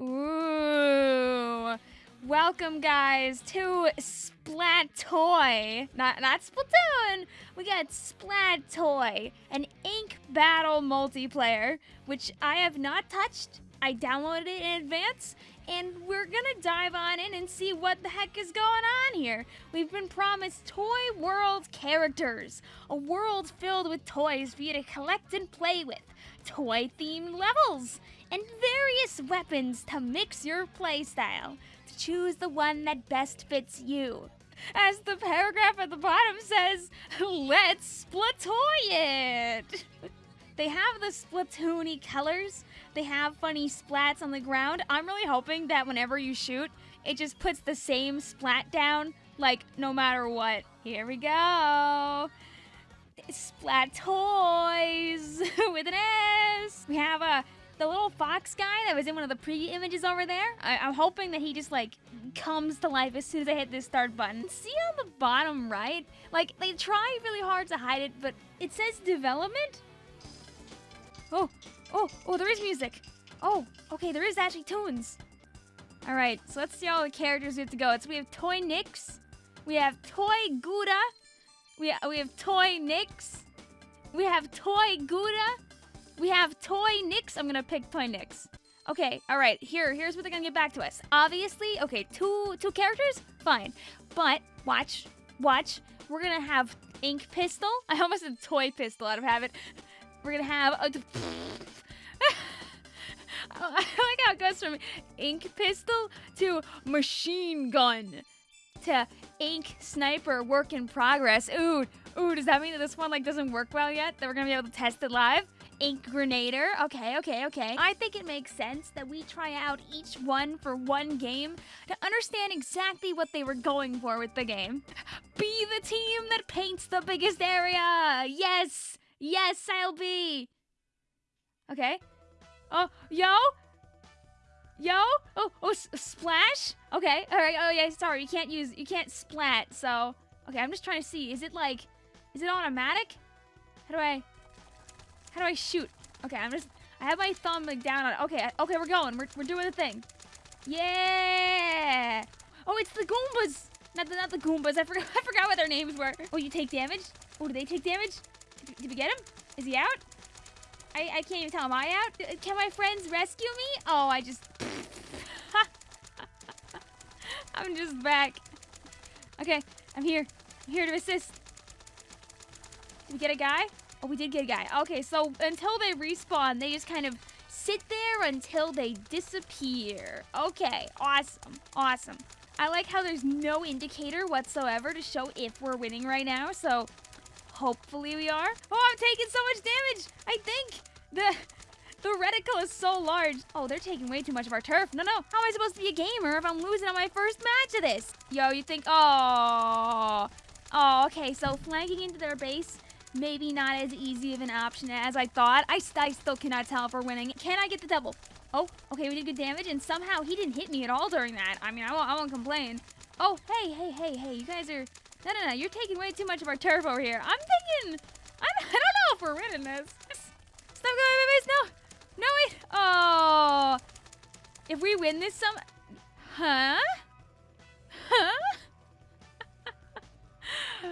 Ooh. Welcome, guys, to Splat Toy. Not, not Splatoon. We got Splat Toy, an ink battle multiplayer, which I have not touched. I downloaded it in advance, and we're gonna dive on in and see what the heck is going on here. We've been promised Toy World characters, a world filled with toys for you to collect and play with, toy themed levels, and various weapons to mix your playstyle. To choose the one that best fits you. As the paragraph at the bottom says, let's splatoy it! They have the Splatoony colors. They have funny splats on the ground. I'm really hoping that whenever you shoot, it just puts the same splat down, like no matter what. Here we go. Splat toys with an S. We have a the little fox guy that was in one of the preview images over there. I, am hoping that he just like comes to life as soon as I hit this start button. See on the bottom right? Like they try really hard to hide it, but it says development Oh, oh, oh, there is music. Oh, okay, there is actually tunes. All right, so let's see all the characters we have to go. It's we have Toy Nix, we have Toy Gouda, we we have Toy Nix, we have Toy Gouda, we have Toy Nix. I'm gonna pick Toy Nix. Okay, all right. Here, here's what they're gonna get back to us. Obviously, okay, two two characters, fine. But watch, watch. We're gonna have Ink Pistol. I almost said Toy Pistol out of habit. We're gonna have a. Oh, I like how it goes from ink pistol to machine gun to ink sniper work in progress. Ooh, ooh, does that mean that this one like doesn't work well yet? That we're gonna be able to test it live? Ink Grenader. Okay, okay, okay. I think it makes sense that we try out each one for one game to understand exactly what they were going for with the game. Be the team that paints the biggest area. Yes. Yes, I'll be. Okay. Oh, yo. Yo. Oh, oh, splash. Okay. All right. Oh, yeah. Sorry, you can't use. You can't splat. So, okay. I'm just trying to see. Is it like? Is it automatic? How do I? How do I shoot? Okay. I'm just. I have my thumb like down on it. Okay. Okay. We're going. We're we're doing the thing. Yeah. Oh, it's the Goombas. Not the not the Goombas. I forgot. I forgot what their names were. Oh, you take damage. Oh, do they take damage? Did we get him? Is he out? I, I can't even tell. Am I out? Uh, can my friends rescue me? Oh, I just... I'm just back. Okay, I'm here. I'm here to assist. Did we get a guy? Oh, we did get a guy. Okay, so until they respawn, they just kind of sit there until they disappear. Okay, awesome. Awesome. I like how there's no indicator whatsoever to show if we're winning right now, so Hopefully we are. Oh, I'm taking so much damage. I think the the reticle is so large. Oh, they're taking way too much of our turf. No, no. How am I supposed to be a gamer if I'm losing on my first match of this? Yo, you think, oh, oh, okay. So flanking into their base, maybe not as easy of an option as I thought. I, I still cannot tell if we're winning. Can I get the double? Oh, okay, we did good damage, and somehow he didn't hit me at all during that. I mean, I won't, I won't complain. Oh, hey, hey, hey, hey, you guys are no, no, no. You're taking way too much of our turf over here. I'm thinking... I'm, I don't know if we're winning this. Stop going my base. No. No, wait. Oh. If we win this some... Huh? Huh?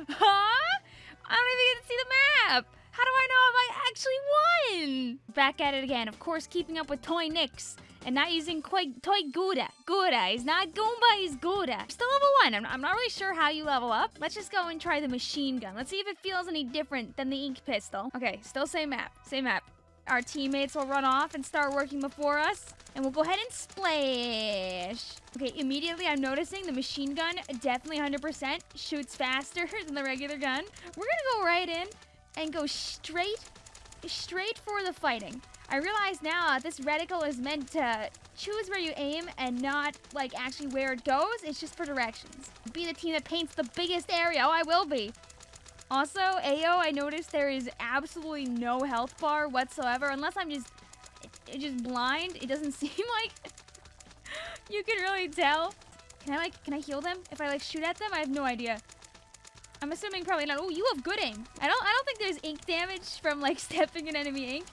huh? I don't even get to see the map. How do I know if I actually won? Back at it again. Of course, keeping up with Toy Nix and not using Toy Gouda. Gouda is not Goomba, he's Gouda. Still level one. I'm, I'm not really sure how you level up. Let's just go and try the machine gun. Let's see if it feels any different than the ink pistol. Okay, still same map. Same map. Our teammates will run off and start working before us. And we'll go ahead and splash. Okay, immediately I'm noticing the machine gun definitely 100% shoots faster than the regular gun. We're gonna go right in and go straight, straight for the fighting. I realize now uh, this reticle is meant to choose where you aim and not like actually where it goes. It's just for directions. Be the team that paints the biggest area. Oh, I will be. Also, AO, I noticed there is absolutely no health bar whatsoever, unless I'm just just blind. It doesn't seem like you can really tell. Can I like, can I heal them? If I like shoot at them? I have no idea. I'm assuming probably not. Oh, you have good aim. I don't, I don't think there's ink damage from like stepping in enemy ink.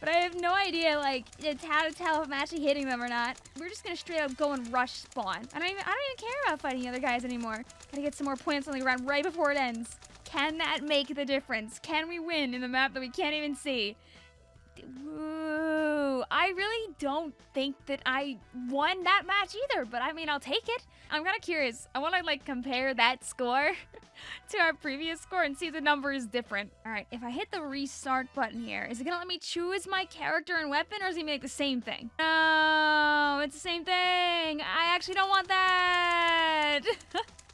But I have no idea, like, it's how to tell if I'm actually hitting them or not. We're just gonna straight up go and rush spawn. I don't even, I don't even care about fighting the other guys anymore. Gotta get some more points on the ground right before it ends. Can that make the difference? Can we win in the map that we can't even see? Ooh, I really don't think that I won that match either, but I mean, I'll take it. I'm kind of curious. I want to like compare that score to our previous score and see if the number is different. All right, if I hit the restart button here, is it gonna let me choose my character and weapon or is it gonna make the same thing? No, it's the same thing. I actually don't want that.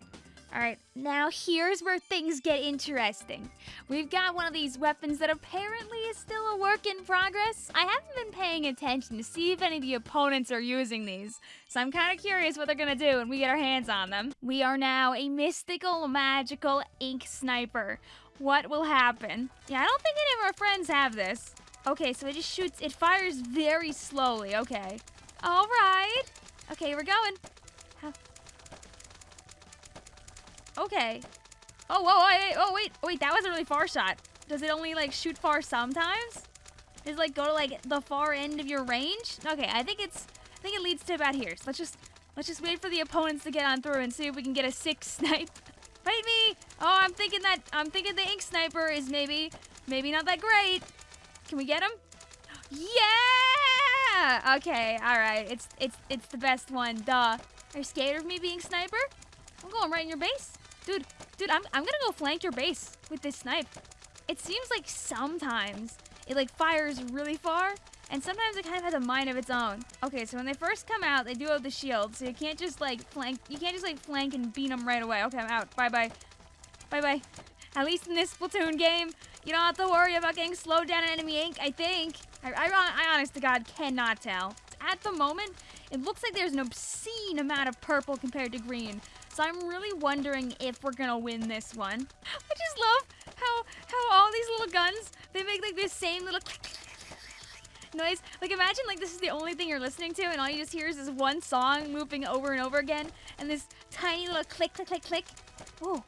All right, now here's where things get interesting. We've got one of these weapons that apparently is still a work in progress. I haven't been paying attention to see if any of the opponents are using these, so I'm kind of curious what they're gonna do when we get our hands on them. We are now a mystical, magical ink sniper. What will happen? Yeah, I don't think any of our friends have this. Okay, so it just shoots, it fires very slowly, okay. All right. Okay, we're going. Okay. Oh, whoa, wait, oh, wait, wait, that was a really far shot. Does it only, like, shoot far sometimes? Does it, like, go to, like, the far end of your range? Okay, I think it's, I think it leads to about here. So let's just, let's just wait for the opponents to get on through and see if we can get a six snipe. Fight me! Oh, I'm thinking that, I'm thinking the ink sniper is maybe, maybe not that great. Can we get him? Yeah! Okay, all right. It's, it's, it's the best one, duh. Are you scared of me being sniper? I'm going right in your base. Dude, dude, I'm, I'm gonna go flank your base with this snipe. It seems like sometimes it like fires really far, and sometimes it kind of has a mind of its own. Okay, so when they first come out, they do have the shield, so you can't just like flank, you can't just like flank and beat them right away. Okay, I'm out. Bye-bye. Bye-bye. At least in this Splatoon game, you don't have to worry about getting slowed down in enemy ink, I think. I, I, I honest to God cannot tell. At the moment, it looks like there's an obscene amount of purple compared to green. So I'm really wondering if we're gonna win this one. I just love how how all these little guns, they make like this same little noise. Like imagine like this is the only thing you're listening to and all you just hear is this one song moving over and over again and this tiny little click, click, click, click. Oh,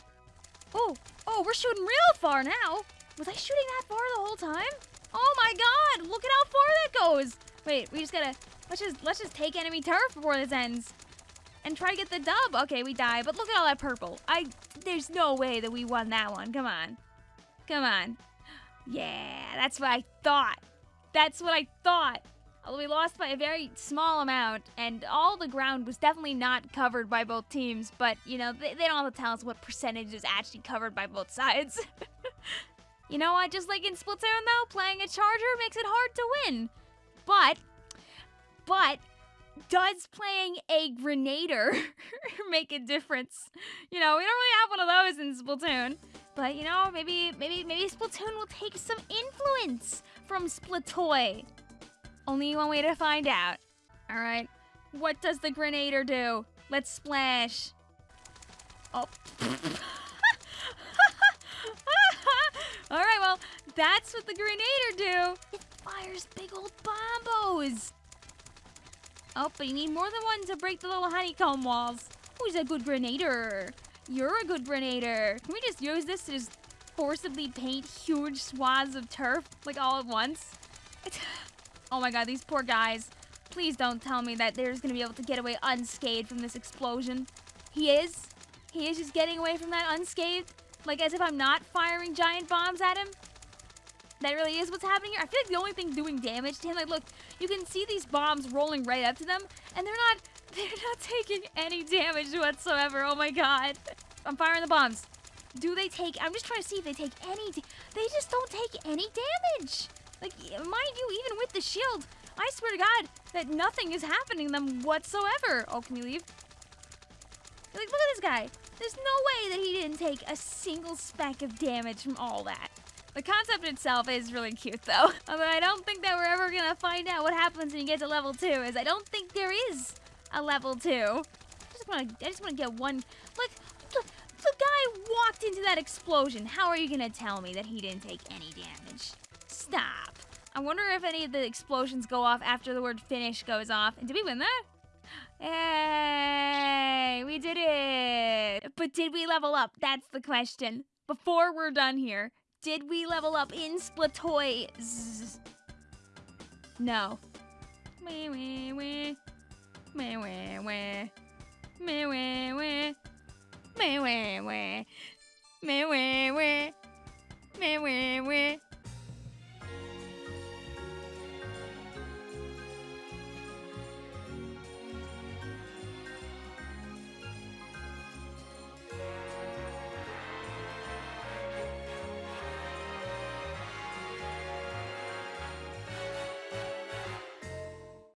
oh, oh, we're shooting real far now. Was I shooting that far the whole time? Oh my god, look at how far that goes. Wait, we just gotta, let's just, let's just take enemy turf before this ends and try to get the dub. Okay, we die, but look at all that purple. I, there's no way that we won that one. Come on. Come on. Yeah, that's what I thought. That's what I thought. Although we lost by a very small amount, and all the ground was definitely not covered by both teams, but, you know, they, they don't have to tell us what percentage is actually covered by both sides. you know what? Just like in Splatoon, though, playing a Charger makes it hard to win. But, but, does playing a Grenader make a difference? You know, we don't really have one of those in Splatoon. But you know, maybe maybe maybe Splatoon will take some influence from Splatoy. Only one way to find out. Alright. What does the Grenader do? Let's splash. Oh. Alright, well, that's what the Grenader do. It fires big old bombos. Oh, but you need more than one to break the little honeycomb walls. Who's a good grenader? You're a good grenader. Can we just use this to just forcibly paint huge swaths of turf, like all at once? Oh my god, these poor guys. Please don't tell me that they're just gonna be able to get away unscathed from this explosion. He is? He is just getting away from that unscathed? Like as if I'm not firing giant bombs at him? That really is what's happening here. I feel like the only thing doing damage to him, like look, you can see these bombs rolling right up to them, and they're not, they're not taking any damage whatsoever. Oh my god. I'm firing the bombs. Do they take, I'm just trying to see if they take any, they just don't take any damage. Like, mind you, even with the shield, I swear to God that nothing is happening to them whatsoever. Oh, can we leave? Like, look at this guy. There's no way that he didn't take a single speck of damage from all that. The concept itself is really cute, though. Although I don't think that we're ever gonna find out what happens when you get to level two, is I don't think there is a level two. I just wanna, I just wanna get one. Like, the, the guy walked into that explosion. How are you gonna tell me that he didn't take any damage? Stop. I wonder if any of the explosions go off after the word finish goes off. And did we win that? Hey, we did it. But did we level up? That's the question. Before we're done here, did we level up in Splatoy? No. Wee wee wee. Wee wee wee. Wee wee wee. Wee wee wee. Wee wee wee.